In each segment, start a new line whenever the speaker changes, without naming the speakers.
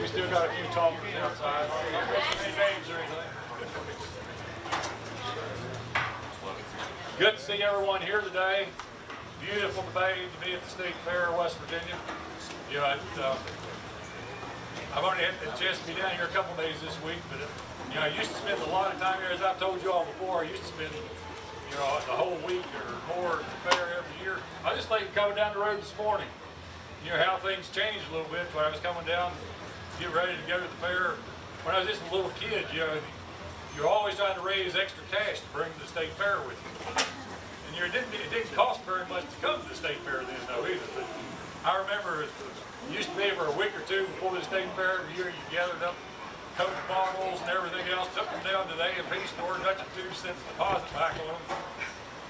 We still got a few talkers outside. Any names or anything? Good to see everyone here today. Beautiful day to be at the State Fair of West Virginia. You know, it, uh, I've only had the chance to be down here a couple days this week, but, uh, you know, I used to spend a lot of time here, as I've told you all before, I used to spend, you know, the whole week or more at the fair every year. I just like coming down the road this morning. You know, how things changed a little bit when I was coming down, get ready to go to the fair. When I was just a little kid, you know, you're always trying to raise extra cash to bring to the state fair with you. And you didn't, it didn't cost very much to come to the state fair then though either. But I remember it used to be for a week or two before the state fair every year you gathered up Coke bottles and everything else, took them down to the A&P store, got your two cents deposit back on them.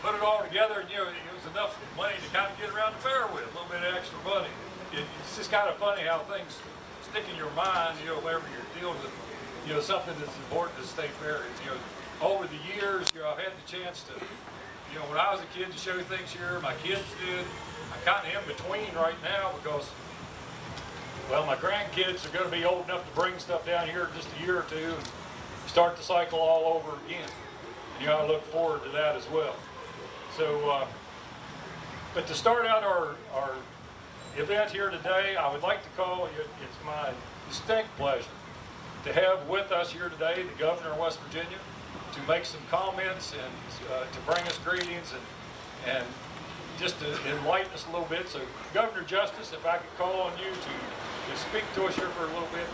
Put it all together and you know, it was enough money to kind of get around the fair with, a little bit of extra money. It, it's just kind of funny how things stick in your mind, you know, whenever you're dealing with you know, something that's important to state fair. You know, over the years, you know, I've had the chance to, you know, when I was a kid to show things here, my kids did. I'm kind of in between right now because, well, my grandkids are going to be old enough to bring stuff down here just a year or two and start the cycle all over again. And, you know, I look forward to that as well. So, uh, but to start out our, our event here today, I would like to call it, it's my distinct pleasure to have with us here today the governor of West Virginia to make some comments and uh, to bring us greetings and, and just to enlighten us a little bit. So Governor Justice, if I could call on you to, to speak to us here for a little bit.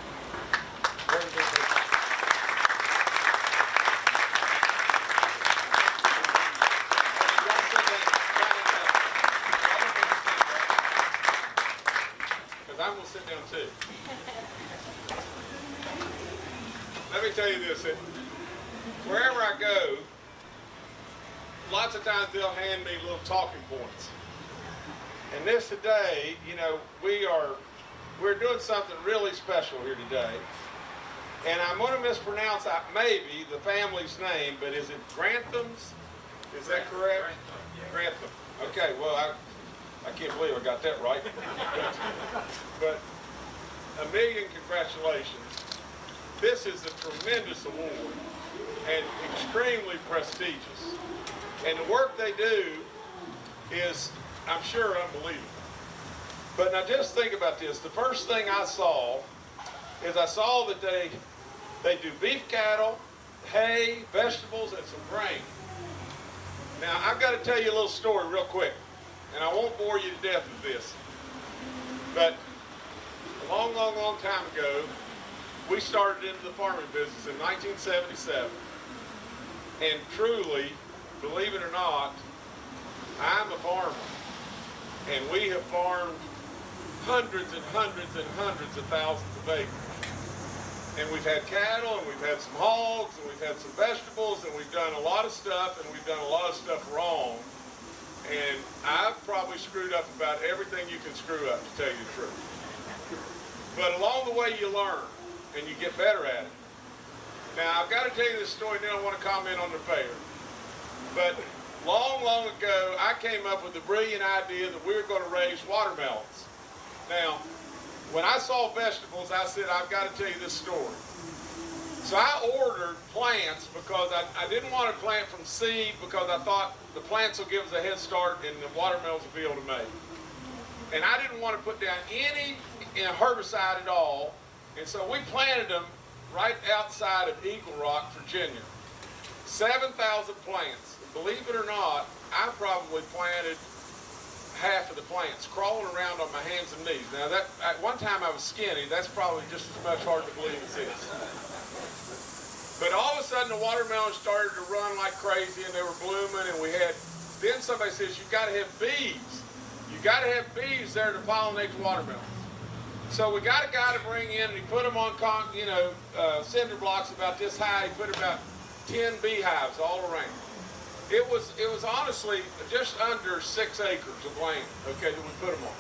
I'm going to sit down too. Let me tell you this, that wherever I go, lots of times they'll hand me little talking points. And this today, you know, we are, we're doing something really special here today. And I'm going to mispronounce, uh, maybe, the family's name, but is it Grantham's? Is that correct? Grantham. Okay, well, I, I can't believe I got that right. but a million congratulations. This is a tremendous award and extremely prestigious. And the work they do is, I'm sure, unbelievable. But now just think about this. The first thing I saw is I saw that they they do beef cattle, hay, vegetables, and some grain. Now I've got to tell you a little story real quick, and I won't bore you to death with this. But a long, long, long time ago, we started into the farming business in 1977. And truly, believe it or not, I'm a farmer. And we have farmed hundreds and hundreds and hundreds of thousands of acres. And we've had cattle, and we've had some hogs, and we've had some vegetables, and we've done a lot of stuff, and we've done a lot of stuff wrong. And I've probably screwed up about everything you can screw up, to tell you the truth. But along the way, you learn, and you get better at it. Now, I've got to tell you this story, and then I want to comment on the fair. But long, long ago, I came up with the brilliant idea that we were going to raise watermelons. Now, when I saw vegetables, I said, I've got to tell you this story. So I ordered plants because I, I didn't want to plant from seed because I thought the plants will give us a head start and the watermelons will be able to make. And I didn't want to put down any herbicide at all. And so we planted them right outside of Eagle Rock, Virginia. 7,000 plants. Believe it or not, I probably planted half of the plants, crawling around on my hands and knees. Now, that at one time I was skinny. That's probably just as much hard to believe as this. But all of a sudden, the watermelons started to run like crazy, and they were blooming, and we had. Then somebody says, "You've got to have bees. You got to have bees there to pollinate the watermelons." So we got a guy to bring in, and he put them on, con, you know, uh, cinder blocks about this high. He put about 10 beehives all around. It was, it was honestly just under six acres of land, okay, that we put them on.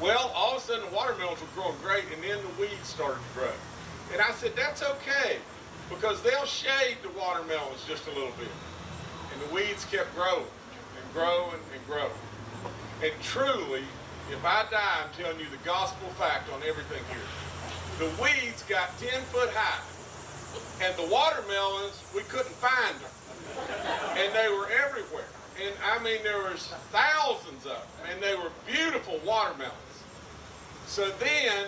Well, all of a sudden the watermelons were growing great, and then the weeds started to grow. And I said, that's okay, because they'll shade the watermelons just a little bit. And the weeds kept growing, and growing, and growing. And truly, if I die, I'm telling you the gospel fact on everything here. the weeds got 10 foot high. And the watermelons, we couldn't find them. They were everywhere. And I mean, there was thousands of them. And they were beautiful watermelons. So then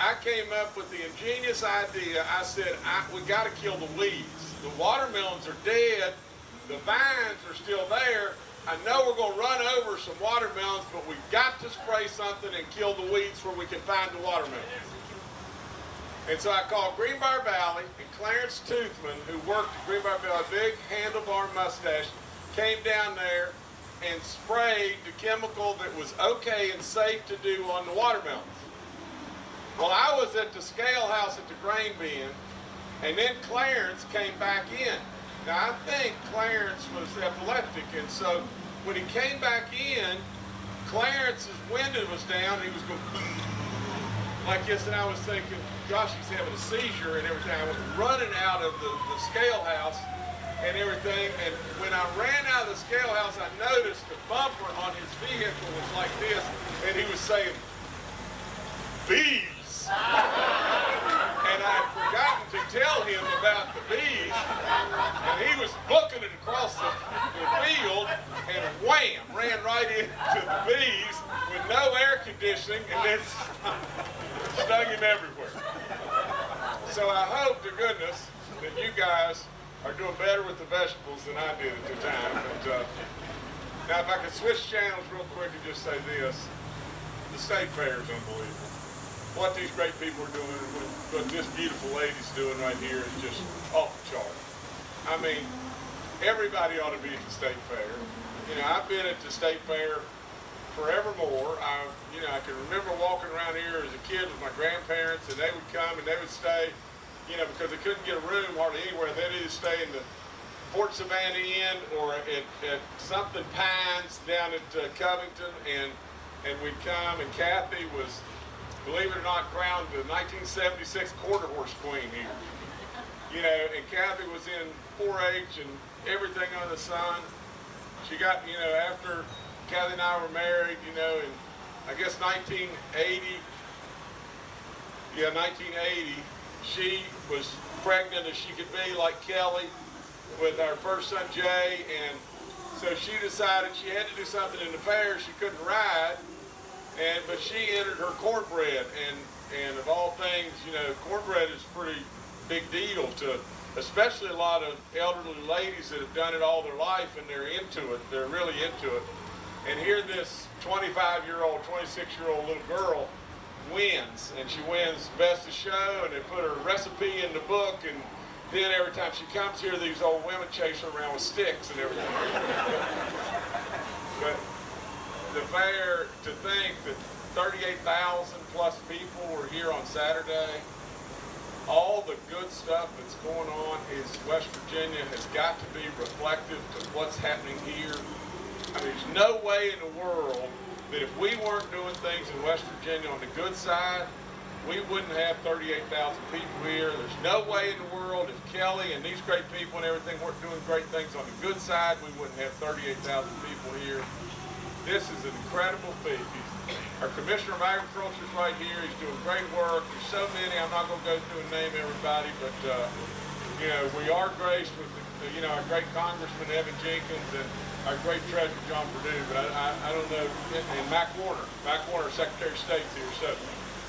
I came up with the ingenious idea. I said, I, we got to kill the weeds. The watermelons are dead. The vines are still there. I know we're going to run over some watermelons, but we've got to spray something and kill the weeds where we can find the watermelons. And so I called Greenbrier Valley, and Clarence Toothman, who worked at Greenbrier Valley, big handlebar mustache, came down there and sprayed the chemical that was okay and safe to do on the watermelons. Well, I was at the scale house at the grain bin, and then Clarence came back in. Now, I think Clarence was epileptic, and so when he came back in, Clarence's window was down, and he was going like and I was thinking, gosh, he's having a seizure and everything. I was running out of the, the scale house and everything, and when I ran out of the scale house, I noticed the bumper on his vehicle was like this, and he was saying, bees. and I had forgotten to tell him about the bees, and he was booking it across the, the field, and wham, ran right into the bees with no air conditioning, and then him everywhere. So I hope to goodness that you guys are doing better with the vegetables than I did at the time. But, uh, now, if I could switch channels real quick and just say this, the state fair is unbelievable. What these great people are doing, what this beautiful lady's doing right here is just off the chart. I mean, everybody ought to be at the state fair. You know, I've been at the state fair forevermore. I, you know, I can remember walking around here as a kid with my grandparents, and they would come and they would stay, you know, because they couldn't get a room hardly anywhere. They'd either stay in the Fort Savannah Inn or at, at something Pines down at uh, Covington, and and we'd come, and Kathy was, believe it or not, crowned the 1976 quarter horse queen here. You know, and Kathy was in 4-H and everything under the sun. She got, you know, after Kathy and I were married, you know, in I guess 1980. Yeah, 1980. She was pregnant as she could be, like Kelly, with our first son Jay, and so she decided she had to do something in the fair. She couldn't ride, and but she entered her cornbread, and and of all things, you know, cornbread is a pretty big deal to especially a lot of elderly ladies that have done it all their life and they're into it. They're really into it. And here this 25 year old, 26 year old little girl wins, and she wins best of show, and they put her recipe in the book, and then every time she comes here, these old women chase her around with sticks and everything. but the fair, to think that 38,000 plus people were here on Saturday, all the good stuff that's going on is West Virginia has got to be reflective to what's happening here. There's no way in the world that if we weren't doing things in West Virginia on the good side, we wouldn't have 38,000 people here. There's no way in the world if Kelly and these great people and everything weren't doing great things on the good side, we wouldn't have 38,000 people here. This is an incredible feat. He's, our Commissioner of Agriculture is right here. He's doing great work. There's so many. I'm not going to go through and name everybody, but uh, you know we are graced with the, you know our great Congressman Evan Jenkins and our great Treasurer John Perdue. But I, I, I don't know. And Mac Warner, Mac Warner, Secretary of State's here. So,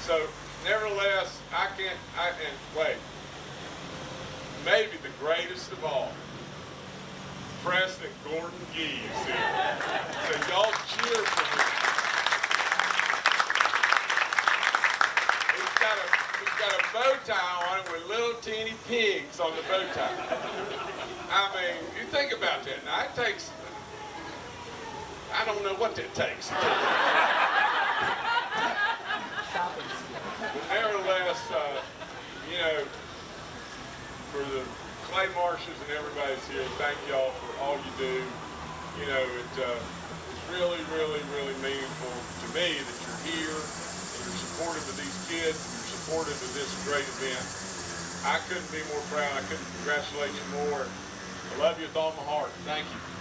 so nevertheless, I can't. I and wait. Maybe the greatest of all. President Gordon Gee is here. So y'all cheer for him. He's got a he's got a bow tie on it with little teeny pigs on the bow tie. I mean, you think about that. Now it takes I don't know what that takes. Nevertheless, uh, you know, for the Clay Marshes and everybody's here, thank y'all for all you do. You know, it, uh, it's really, really, really meaningful to me that you're here and you're supportive of these kids and you're supportive of this great event. I couldn't be more proud. I couldn't congratulate you more. I love you with all my heart. Thank you.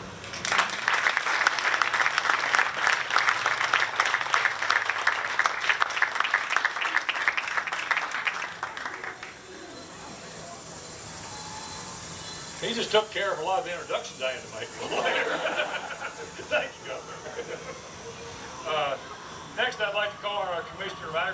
He just took care of a lot of the introductions I had to make. Thank you, Governor. Uh, Next, I'd like to call our Commissioner of Agriculture